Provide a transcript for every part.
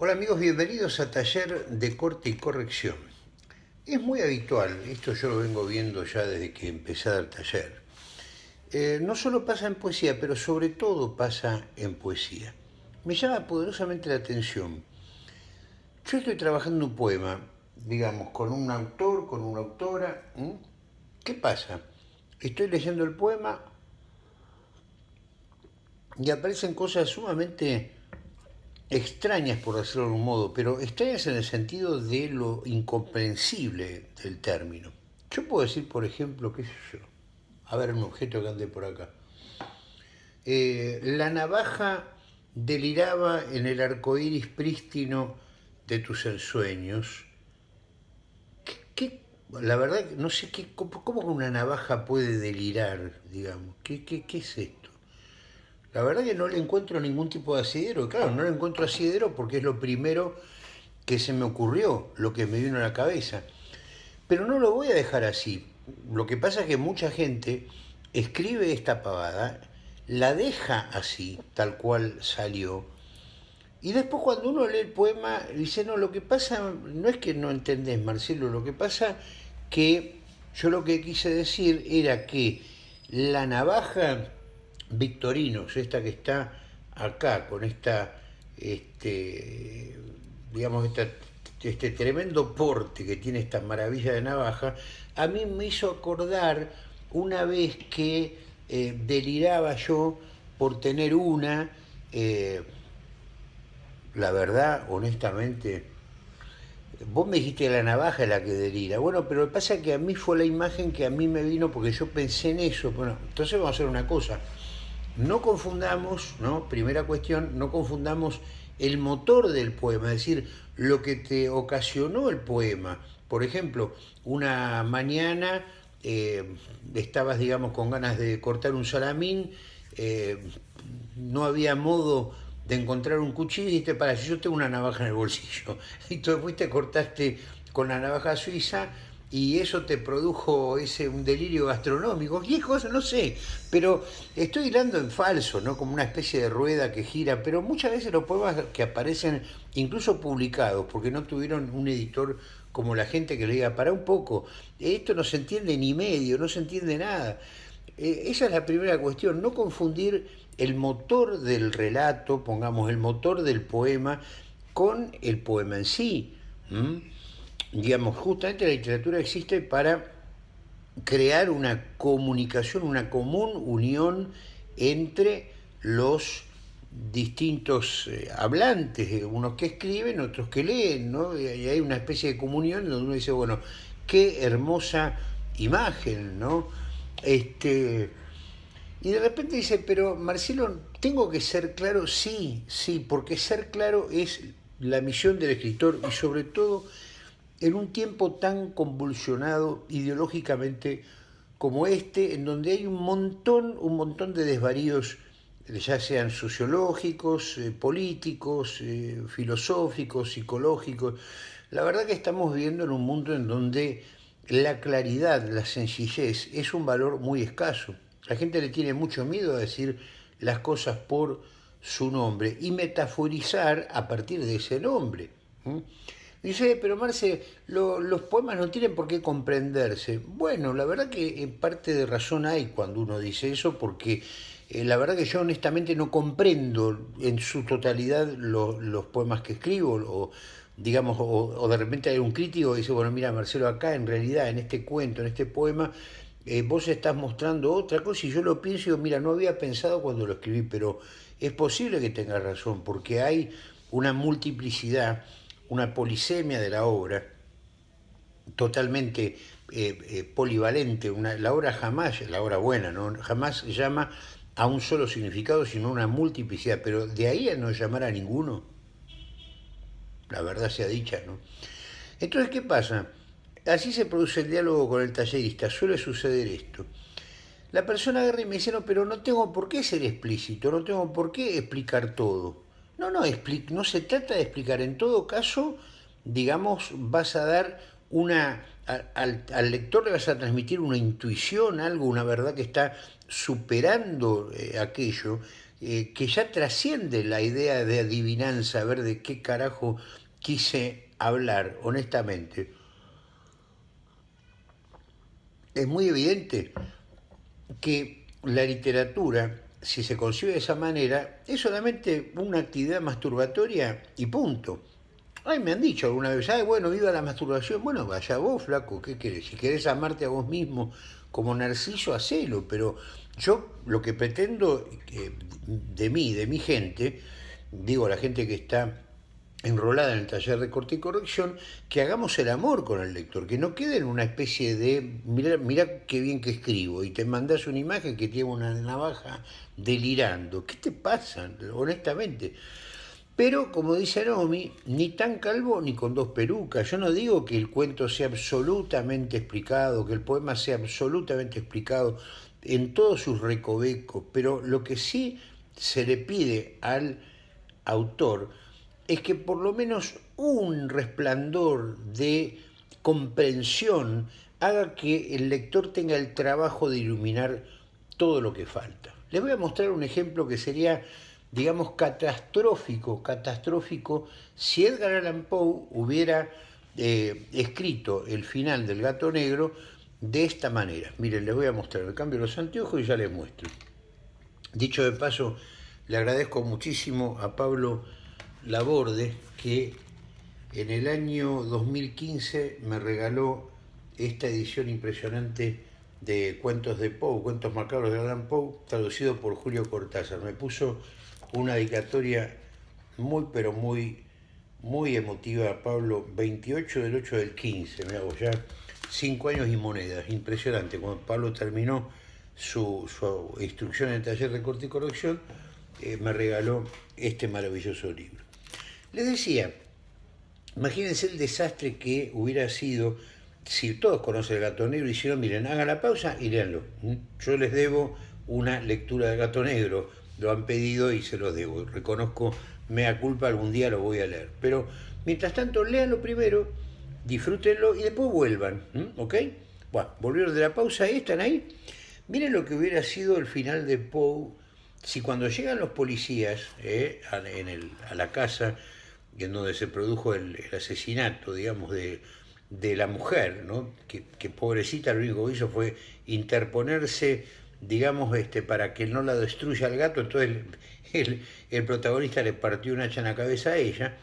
Hola amigos, bienvenidos a Taller de Corte y Corrección. Es muy habitual, esto yo lo vengo viendo ya desde que empecé a dar taller. Eh, no solo pasa en poesía, pero sobre todo pasa en poesía. Me llama poderosamente la atención. Yo estoy trabajando un poema, digamos, con un autor, con una autora. ¿Qué pasa? Estoy leyendo el poema y aparecen cosas sumamente extrañas, por decirlo de un modo, pero extrañas en el sentido de lo incomprensible del término. Yo puedo decir, por ejemplo, qué sé yo, a ver un objeto que ande por acá. Eh, la navaja deliraba en el arco iris prístino de tus ensueños. ¿Qué, la verdad, no sé qué, cómo, una navaja puede delirar, digamos. ¿Qué, qué, qué es esto? La verdad que no le encuentro ningún tipo de asidero. Claro, no le encuentro asidero porque es lo primero que se me ocurrió, lo que me vino a la cabeza. Pero no lo voy a dejar así. Lo que pasa es que mucha gente escribe esta pavada, la deja así, tal cual salió, y después cuando uno lee el poema, dice, no, lo que pasa no es que no entendés, Marcelo, lo que pasa que yo lo que quise decir era que la navaja Victorinos, esta que está acá, con esta, este, digamos, este tremendo porte que tiene esta maravilla de navaja, a mí me hizo acordar una vez que eh, deliraba yo por tener una, eh, la verdad, honestamente, vos me dijiste la navaja es la que delira. Bueno, pero lo que pasa es que a mí fue la imagen que a mí me vino porque yo pensé en eso. Bueno, entonces vamos a hacer una cosa. No confundamos, ¿no? primera cuestión, no confundamos el motor del poema, es decir, lo que te ocasionó el poema. Por ejemplo, una mañana eh, estabas, digamos, con ganas de cortar un salamín, eh, no había modo de encontrar un cuchillo y dijiste, para, yo tengo una navaja en el bolsillo. Y tú fuiste, cortaste con la navaja suiza y eso te produjo ese un delirio gastronómico, cosas, no sé, pero estoy hilando en falso, ¿no? Como una especie de rueda que gira, pero muchas veces los poemas que aparecen, incluso publicados, porque no tuvieron un editor como la gente que le diga, para un poco, esto no se entiende ni medio, no se entiende nada. Eh, esa es la primera cuestión, no confundir el motor del relato, pongamos el motor del poema, con el poema en sí digamos, justamente la literatura existe para crear una comunicación, una común unión entre los distintos eh, hablantes, eh, unos que escriben, otros que leen, ¿no? Y hay una especie de comunión donde uno dice, bueno, qué hermosa imagen, ¿no? Este, y de repente dice, pero Marcelo, ¿tengo que ser claro? Sí, sí, porque ser claro es la misión del escritor y sobre todo en un tiempo tan convulsionado ideológicamente como este, en donde hay un montón, un montón de desvaríos, ya sean sociológicos, eh, políticos, eh, filosóficos, psicológicos. La verdad que estamos viviendo en un mundo en donde la claridad, la sencillez es un valor muy escaso. La gente le tiene mucho miedo a decir las cosas por su nombre y metaforizar a partir de ese nombre. Dice, pero Marce, los poemas no tienen por qué comprenderse. Bueno, la verdad que en parte de razón hay cuando uno dice eso, porque eh, la verdad que yo honestamente no comprendo en su totalidad los poemas que escribo, o digamos, o, de repente hay un crítico que dice, bueno, mira Marcelo, acá en realidad, en este cuento, en este poema, eh, vos estás mostrando otra cosa y yo lo pienso y digo, mira, no había pensado cuando lo escribí, pero es posible que tenga razón, porque hay una multiplicidad una polisemia de la obra, totalmente eh, eh, polivalente, una, la obra jamás, la obra buena, ¿no? jamás llama a un solo significado, sino una multiplicidad, pero de ahí a no llamar a ninguno, la verdad sea dicha, ¿no? Entonces, ¿qué pasa? Así se produce el diálogo con el tallerista, suele suceder esto. La persona agarra y me dice, no, pero no tengo por qué ser explícito, no tengo por qué explicar todo. No, no, no se trata de explicar. En todo caso, digamos, vas a dar una... Al, lector le vas a transmitir una intuición, algo, una verdad que está superando eh, aquello eh, que ya trasciende la idea de adivinanza, a ver de qué carajo quise hablar, honestamente. Es muy evidente que la literatura, si se concibe de esa manera, es solamente una actividad masturbatoria y punto. Ay, me han dicho alguna vez, ay, bueno, viva la masturbación. Bueno, vaya vos, flaco, ¿qué querés? Si querés amarte a vos mismo como Narciso, hacelo. Pero yo lo que pretendo eh, de mí, de mi gente, digo la gente que está enrolada en el taller de corte y corrección, que hagamos el amor con el lector, que no quede en una especie de, mira, mira qué bien que escribo, y te mandas una imagen que tiene una navaja delirando. ¿Qué te pasa, honestamente? Pero, como dice Naomi, ni tan calvo ni con dos perucas. Yo no digo que el cuento sea absolutamente explicado, que el poema sea absolutamente explicado en todos sus recovecos, pero lo que sí se le pide al autor es que por lo menos un resplandor de comprensión haga que el lector tenga el trabajo de iluminar todo lo que falta. Les voy a mostrar un ejemplo que sería digamos, catastrófico, catastrófico, si Edgar Allan Poe hubiera eh, escrito el final del gato negro de esta manera. Miren, les voy a mostrar, el cambio los anteojos y ya les muestro. Dicho de paso, le agradezco muchísimo a Pablo Laborde que en el año 2015 me regaló esta edición impresionante de Cuentos de Poe, Cuentos Macabros de Allan Poe, traducido por Julio Cortázar. Me puso una dedicatoria muy, pero muy, muy emotiva a Pablo, 28 del 8 del 15, me hago ya cinco años y monedas, impresionante. Cuando Pablo terminó su, instrucción en el taller de corte y corrección, eh, me regaló este maravilloso libro. Les decía, imagínense el desastre que hubiera sido si todos conocen el gato negro y si no, miren, hagan la pausa y leanlo. Yo les debo una lectura del gato negro lo han pedido y se los debo. Reconozco, mea culpa, algún día lo voy a leer. Pero mientras tanto, léanlo primero, disfrútenlo y después vuelvan. ¿Ok? Bueno, volvieron de la pausa y están ahí. Miren lo que hubiera sido el final de Poe si cuando llegan los policías eh, a, la casa en donde se produjo el, asesinato, digamos, de, de, la mujer, ¿no? que, que pobrecita lo único que hizo fue interponerse digamos, este, para que no la destruya el gato, entonces el, el, protagonista le partió un hacha en la cabeza a ella.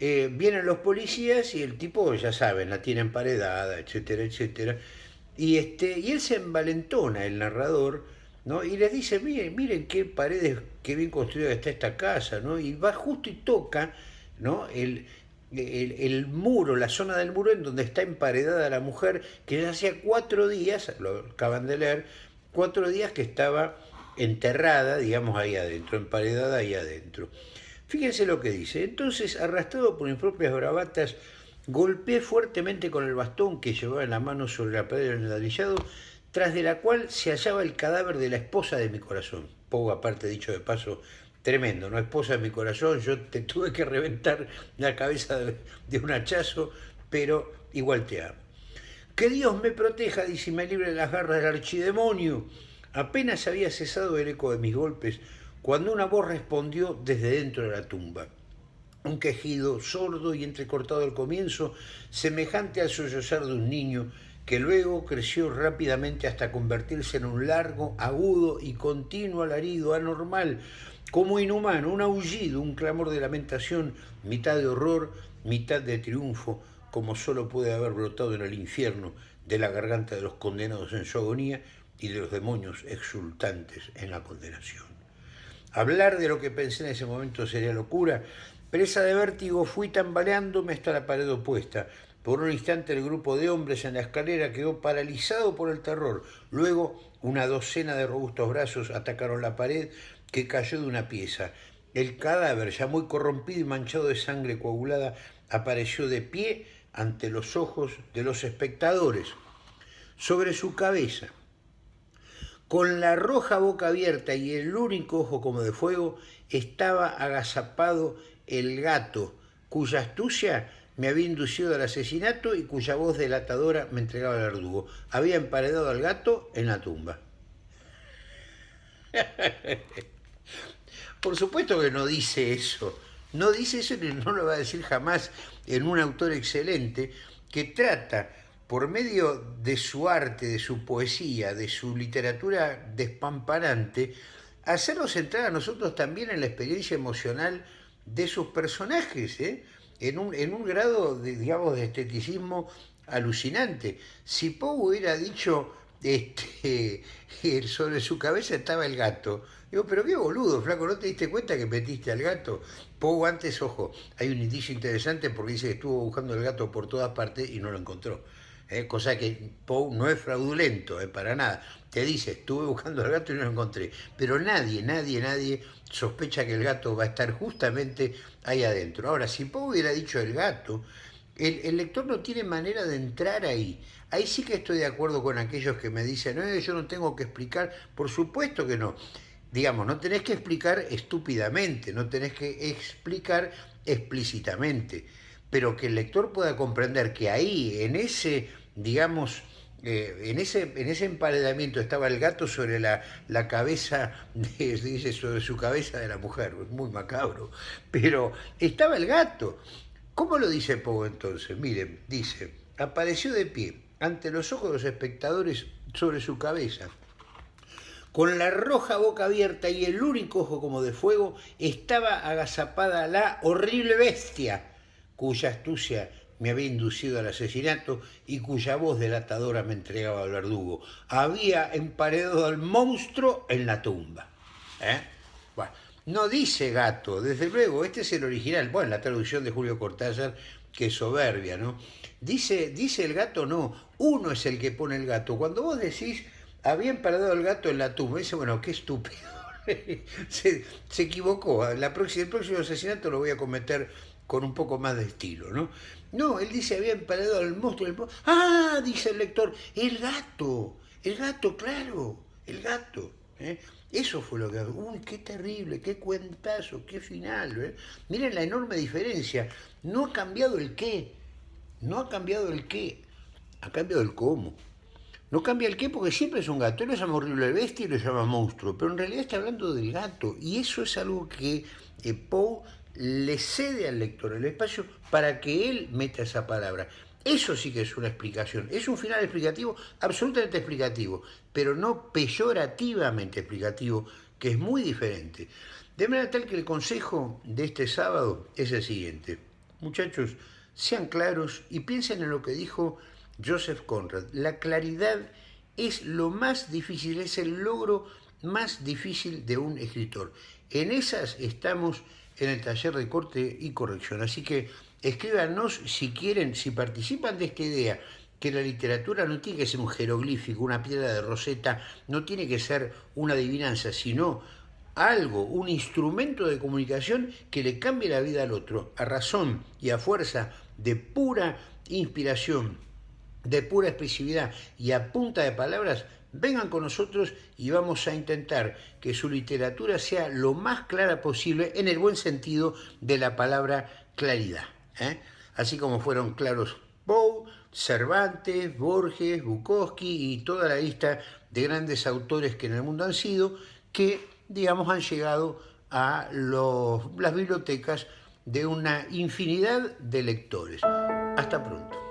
Eh, vienen los policías y el tipo, ya saben, la tiene emparedada, etcétera, etcétera. Y, este, y él se envalentona, el narrador, ¿no? y les dice, miren, miren qué paredes, qué bien construida está esta casa, ¿no? y va justo y toca ¿no? el, el, muro, la zona del muro en donde está emparedada la mujer, que ya hacía cuatro días, lo acaban de leer, cuatro días que estaba enterrada, digamos, ahí adentro, emparedada ahí adentro. Fíjense lo que dice. Entonces, arrastrado por mis propias bravatas, golpeé fuertemente con el bastón que llevaba en la mano sobre la pared del medallado, tras de la cual se hallaba el cadáver de la esposa de mi corazón. Poco aparte, dicho de paso, tremendo, ¿no? Esposa de mi corazón, yo te tuve que reventar la cabeza de, un hachazo, pero igual te amo. Que Dios me proteja, dice, y me libre de las garras del archidemonio. Apenas había cesado el eco de mis golpes cuando una voz respondió desde dentro de la tumba. Un quejido sordo y entrecortado al comienzo, semejante al sollozar de un niño, que luego creció rápidamente hasta convertirse en un largo, agudo y continuo alarido anormal, como inhumano, un aullido, un clamor de lamentación, mitad de horror, mitad de triunfo, como solo puede haber brotado en el infierno de la garganta de los condenados en su agonía y de los demonios exultantes en la condenación. Hablar de lo que pensé en ese momento sería locura. Presa de vértigo, fui tambaleándome hasta la pared opuesta. Por un instante el grupo de hombres en la escalera quedó paralizado por el terror. Luego una docena de robustos brazos atacaron la pared que cayó de una pieza. El cadáver, ya muy corrompido y manchado de sangre coagulada, apareció de pie ante los ojos de los espectadores. Sobre su cabeza, con la roja boca abierta y el único ojo como de fuego, estaba agazapado el gato, cuya astucia me había inducido al asesinato y cuya voz delatadora me entregaba al verdugo. Había emparedado al gato en la tumba. Por supuesto que no dice eso. No dice eso y no lo va a decir jamás en un autor excelente que trata por medio de su arte, de su poesía, de su literatura despamparante, hacernos entrar a nosotros también en la experiencia emocional de sus personajes, ¿eh? en, un, en un grado, de, digamos, de esteticismo alucinante. Si Poe hubiera dicho, este, sobre su cabeza estaba el gato, digo, pero qué boludo, flaco, ¿no te diste cuenta que metiste al gato? Poe antes, ojo, hay un indicio interesante porque dice que estuvo buscando el gato por todas partes y no lo encontró. ¿eh? cosa que Poe no es fraudulento, ¿eh? para nada. Te dice, estuve buscando al gato y no lo encontré. Pero nadie, nadie, nadie sospecha que el gato va a estar justamente ahí adentro. Ahora, si Poe hubiera dicho el gato, el, lector no tiene manera de entrar ahí. Ahí sí que estoy de acuerdo con aquellos que me dicen, no, yo no tengo que explicar. Por supuesto que no. Digamos, no tenés que explicar estúpidamente, no tenés que explicar explícitamente pero que el lector pueda comprender que ahí, en ese, digamos, eh, en, ese, en ese emparedamiento estaba el gato sobre la, la cabeza, de, dice, sobre su cabeza de la mujer, muy macabro, pero estaba el gato. ¿Cómo lo dice Poe entonces? Miren, dice, apareció de pie ante los ojos de los espectadores sobre su cabeza. Con la roja boca abierta y el único ojo como de fuego, estaba agazapada la horrible bestia cuya astucia me había inducido al asesinato y cuya voz delatadora me entregaba al verdugo. Había emparedado al monstruo en la tumba. ¿eh? Bueno, no dice gato, desde luego, este es el original, bueno, la traducción de Julio Cortázar, que soberbia, ¿no? Dice, dice el gato, no, uno es el que pone el gato. Cuando vos decís, había emparedado el gato en la tumba, dice, bueno, qué estúpido. se, equivocó, la próxima, el próximo asesinato lo voy a cometer con un poco más de estilo, ¿no? No, él dice, había emparado al monstruo. El... Ah, dice el lector, el gato, el gato, claro, el gato. ¿eh? Eso fue lo que... Uy, qué terrible, qué cuentazo, qué final. ¿eh? Miren la enorme diferencia. No ha cambiado el qué, no ha cambiado el qué, ha cambiado el cómo. No cambia el qué porque siempre es un gato. Él lo llama horrible bestia y lo llama monstruo, pero en realidad está hablando del gato. Y eso es algo que eh, Poe le cede al lector el espacio para que él meta esa palabra. Eso sí que es una explicación. Es un final explicativo, absolutamente explicativo, pero no peyorativamente explicativo, que es muy diferente. De manera tal que el consejo de este sábado es el siguiente. Muchachos, sean claros y piensen en lo que dijo Joseph Conrad. La claridad es lo más difícil, es el logro más difícil de un escritor. En esas estamos en el taller de corte y corrección. Así que escríbanos si quieren, si participan de esta idea, que la literatura no tiene que ser un jeroglífico, una piedra de roseta, no tiene que ser una adivinanza, sino algo, un instrumento de comunicación que le cambie la vida al otro, a razón y a fuerza de pura inspiración, de pura expresividad y a punta de palabras, vengan con nosotros y vamos a intentar que su literatura sea lo más clara posible en el buen sentido de la palabra claridad. ¿eh? Así como fueron claros Poe, Cervantes, Borges, Bukowski y toda la lista de grandes autores que en el mundo han sido, que digamos han llegado a las bibliotecas de una infinidad de lectores. Hasta pronto.